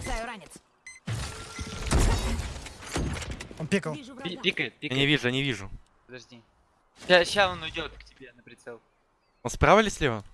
Бросаю ранец. Он пикал. Вижу Пи- Пикает, Я не вижу, я не вижу. Подожди. Сейчас он уйдет к тебе на прицел. Он справа или слева?